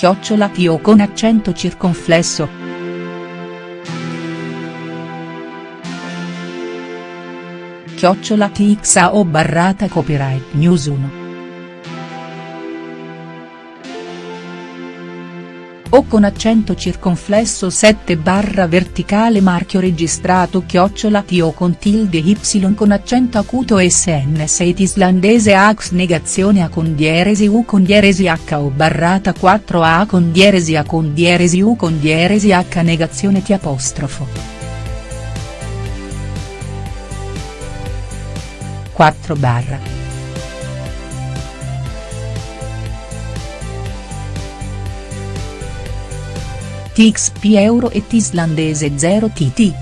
chiocciola Tio con accento circonflesso. Chiocciola TXAO barrata copyright news 1. O con accento circonflesso 7 barra verticale marchio registrato chiocciola T o con tilde y con accento acuto sn 6 islandese ax negazione a con dieresi u con dieresi h o barrata 4 a con dieresi a con dieresi u con dieresi h negazione T apostrofo. 4 barra. TXP euro e islandese 0 TT.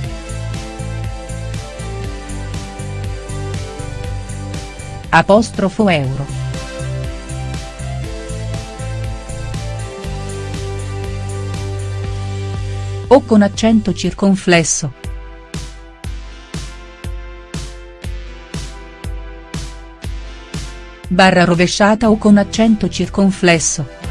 Apostrofo euro. O con accento circonflesso. Barra rovesciata o con accento circonflesso.